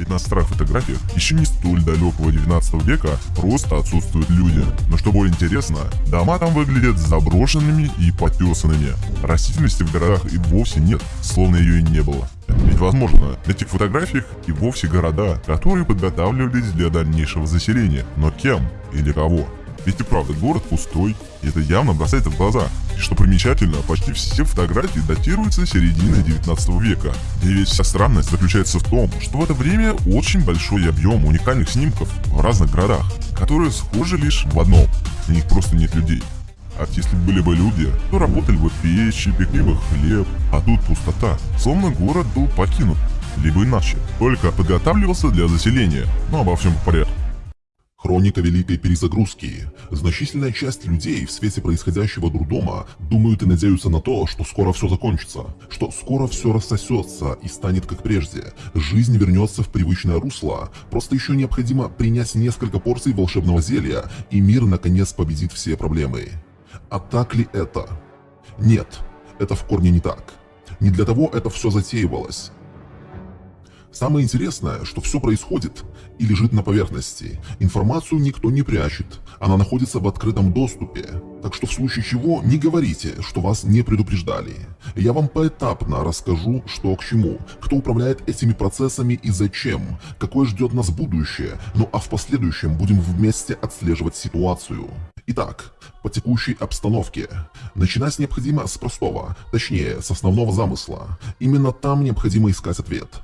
Ведь на старых фотографиях еще не столь далекого 19 века просто отсутствуют люди. Но что более интересно, дома там выглядят заброшенными и потесанными. Растительности в городах и вовсе нет, словно ее и не было. Ведь возможно, на этих фотографиях и вовсе города, которые подготавливались для дальнейшего заселения. Но кем или кого? Ведь и правда, город пустой, и это явно бросается в глаза. И что примечательно, почти все фотографии датируются серединой 19 века. И ведь вся странность заключается в том, что в это время очень большой объем уникальных снимков в разных городах, которые схожи лишь в одном. На них просто нет людей. А если были бы люди, то работали бы печи, пекли бы хлеб, а тут пустота, словно город был покинут. Либо иначе, только подготавливался для заселения, но обо всем по порядку. Хроника Великой Перезагрузки. Значительная часть людей в свете происходящего дурдома думают и надеются на то, что скоро все закончится, что скоро все рассосется и станет как прежде. Жизнь вернется в привычное русло, просто еще необходимо принять несколько порций волшебного зелья, и мир наконец победит все проблемы. А так ли это? Нет, это в корне не так. Не для того это все затеивалось. Самое интересное, что все происходит и лежит на поверхности. Информацию никто не прячет, она находится в открытом доступе. Так что в случае чего не говорите, что вас не предупреждали. Я вам поэтапно расскажу, что к чему, кто управляет этими процессами и зачем, какое ждет нас будущее, ну а в последующем будем вместе отслеживать ситуацию. Итак, по текущей обстановке. Начинать необходимо с простого, точнее, с основного замысла. Именно там необходимо искать ответ.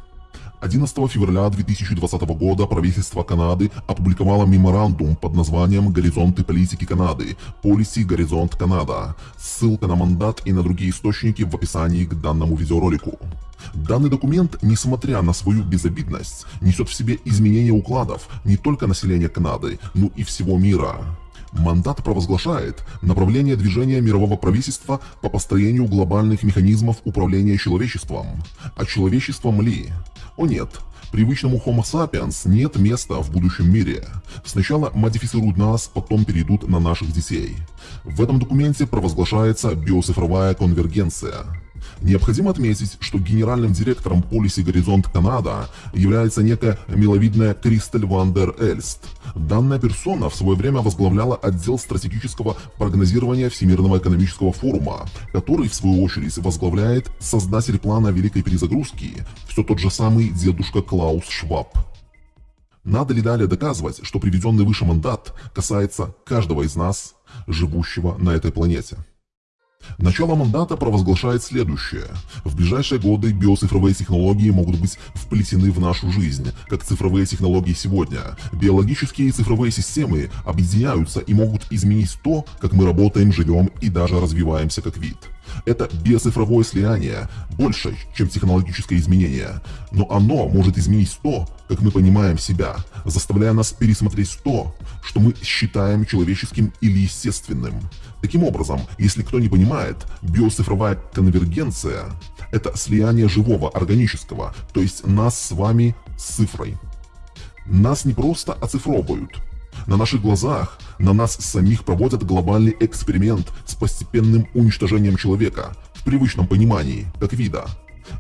11 февраля 2020 года правительство Канады опубликовало меморандум под названием «Горизонты политики Канады» Policy Горизонт Канада. Ссылка на мандат и на другие источники в описании к данному видеоролику. Данный документ, несмотря на свою безобидность, несет в себе изменение укладов не только населения Канады, но и всего мира. Мандат провозглашает направление движения мирового правительства по построению глобальных механизмов управления человечеством. А человечеством ли? О нет, привычному Homo sapiens нет места в будущем мире. Сначала модифицируют нас, потом перейдут на наших детей. В этом документе провозглашается биоцифровая конвергенция. Необходимо отметить, что генеральным директором Policy Горизонт Канада является некая миловидная Кристель Вандер Эльст. Данная персона в свое время возглавляла отдел стратегического прогнозирования Всемирного экономического форума, который в свою очередь возглавляет создатель плана Великой Перезагрузки, все тот же самый дедушка Клаус Шваб. Надо ли далее доказывать, что приведенный выше мандат касается каждого из нас, живущего на этой планете? Начало мандата провозглашает следующее. В ближайшие годы биоцифровые технологии могут быть вплетены в нашу жизнь, как цифровые технологии сегодня. Биологические и цифровые системы объединяются и могут изменить то, как мы работаем, живем и даже развиваемся как вид. Это биоцифровое слияние больше, чем технологическое изменение, но оно может изменить то, как мы понимаем себя, заставляя нас пересмотреть то, что мы считаем человеческим или естественным. Таким образом, если кто не понимает, биоцифровая конвергенция – это слияние живого, органического, то есть нас с вами с цифрой. Нас не просто оцифровывают. На наших глазах на нас самих проводят глобальный эксперимент с постепенным уничтожением человека в привычном понимании, как вида.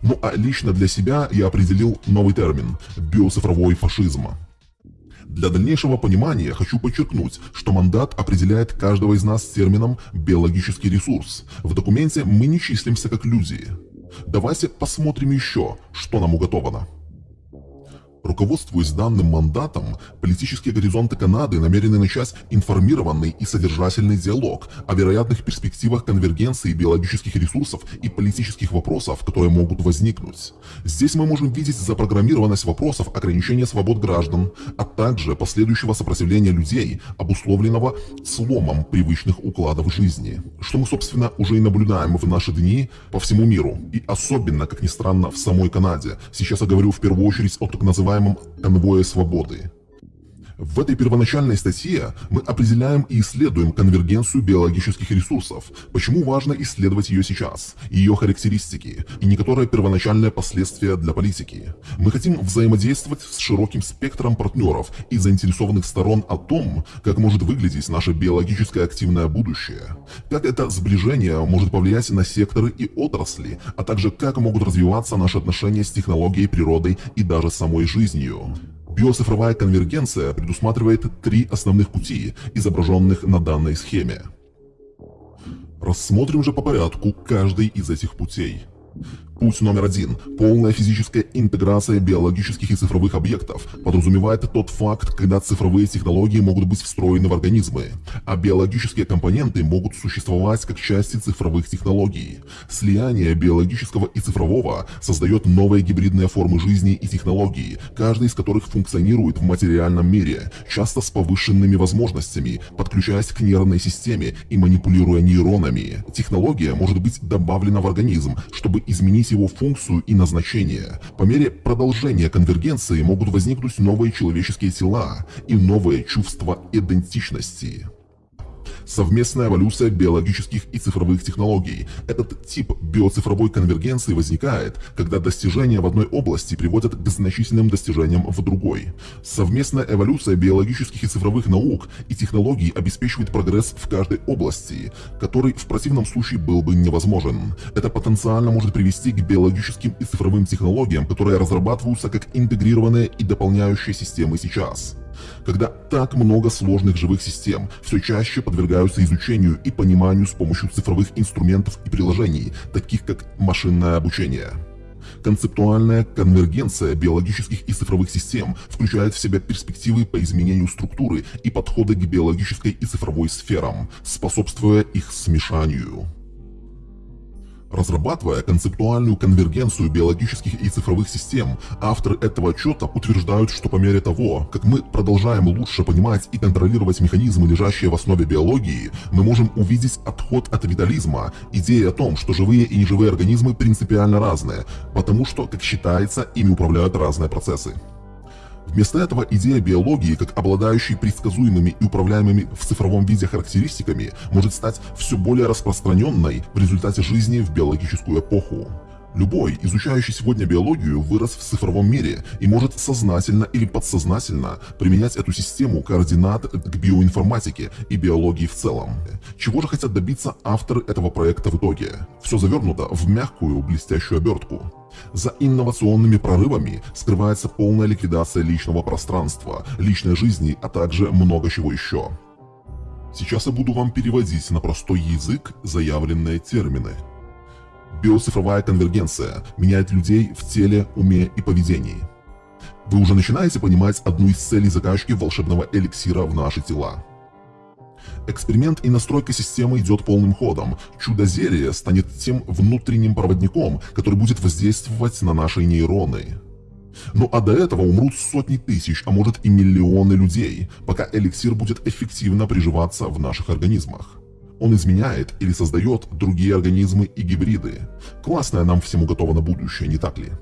Ну а лично для себя я определил новый термин – биоцифровой фашизм. Для дальнейшего понимания хочу подчеркнуть, что мандат определяет каждого из нас термином «биологический ресурс». В документе мы не числимся как люди. Давайте посмотрим еще, что нам уготовано. Руководствуясь данным мандатом, политические горизонты Канады намерены начать информированный и содержательный диалог о вероятных перспективах конвергенции биологических ресурсов и политических вопросов, которые могут возникнуть. Здесь мы можем видеть запрограммированность вопросов ограничения свобод граждан, а также последующего сопротивления людей, обусловленного сломом привычных укладов жизни, что мы, собственно, уже и наблюдаем в наши дни по всему миру, и особенно, как ни странно, в самой Канаде. Сейчас я говорю в первую очередь о так называемом называемом «конвое свободы». В этой первоначальной статье мы определяем и исследуем конвергенцию биологических ресурсов, почему важно исследовать ее сейчас, ее характеристики и некоторые первоначальные последствия для политики. Мы хотим взаимодействовать с широким спектром партнеров и заинтересованных сторон о том, как может выглядеть наше биологическое активное будущее, как это сближение может повлиять на секторы и отрасли, а также как могут развиваться наши отношения с технологией, природой и даже самой жизнью. Биоцифровая конвергенция предусматривает три основных пути, изображенных на данной схеме. Рассмотрим же по порядку каждый из этих путей. Путь номер один. Полная физическая интеграция биологических и цифровых объектов подразумевает тот факт, когда цифровые технологии могут быть встроены в организмы, а биологические компоненты могут существовать как части цифровых технологий. Слияние биологического и цифрового создает новые гибридные формы жизни и технологий, каждый из которых функционирует в материальном мире, часто с повышенными возможностями, подключаясь к нервной системе и манипулируя нейронами. Технология может быть добавлена в организм, чтобы изменить его функцию и назначение. По мере продолжения конвергенции могут возникнуть новые человеческие тела и новые чувства идентичности. Совместная эволюция биологических и цифровых технологий. Этот тип биоцифровой конвергенции возникает, когда достижения в одной области приводят к значительным достижениям в другой. Совместная эволюция биологических и цифровых наук и технологий обеспечивает прогресс в каждой области, который в противном случае был бы невозможен. Это потенциально может привести к биологическим и цифровым технологиям, которые разрабатываются как интегрированные и дополняющие системы сейчас когда так много сложных живых систем все чаще подвергаются изучению и пониманию с помощью цифровых инструментов и приложений, таких как машинное обучение. Концептуальная конвергенция биологических и цифровых систем включает в себя перспективы по изменению структуры и подходы к биологической и цифровой сферам, способствуя их смешанию. Разрабатывая концептуальную конвергенцию биологических и цифровых систем, авторы этого отчета утверждают, что по мере того, как мы продолжаем лучше понимать и контролировать механизмы, лежащие в основе биологии, мы можем увидеть отход от витализма, идеи о том, что живые и неживые организмы принципиально разные, потому что, как считается, ими управляют разные процессы. Вместо этого идея биологии, как обладающей предсказуемыми и управляемыми в цифровом виде характеристиками, может стать все более распространенной в результате жизни в биологическую эпоху. Любой, изучающий сегодня биологию, вырос в цифровом мире и может сознательно или подсознательно применять эту систему координат к биоинформатике и биологии в целом. Чего же хотят добиться авторы этого проекта в итоге? Все завернуто в мягкую, блестящую обертку. За инновационными прорывами скрывается полная ликвидация личного пространства, личной жизни, а также много чего еще. Сейчас я буду вам переводить на простой язык заявленные термины. Биоцифровая конвергенция меняет людей в теле, уме и поведении. Вы уже начинаете понимать одну из целей закачки волшебного эликсира в наши тела. Эксперимент и настройка системы идет полным ходом. Чудо-зелье станет тем внутренним проводником, который будет воздействовать на наши нейроны. Ну а до этого умрут сотни тысяч, а может и миллионы людей, пока эликсир будет эффективно приживаться в наших организмах. Он изменяет или создает другие организмы и гибриды. Классное нам всему готово на будущее, не так ли?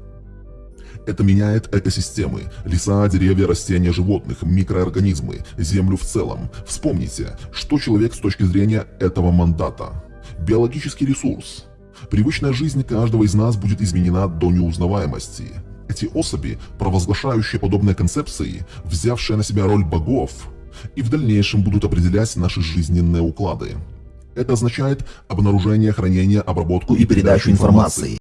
Это меняет экосистемы, леса, деревья, растения, животных, микроорганизмы, землю в целом. Вспомните, что человек с точки зрения этого мандата. Биологический ресурс. Привычная жизнь каждого из нас будет изменена до неузнаваемости. Эти особи, провозглашающие подобные концепции, взявшие на себя роль богов, и в дальнейшем будут определять наши жизненные уклады. Это означает обнаружение, хранение, обработку и передачу информации.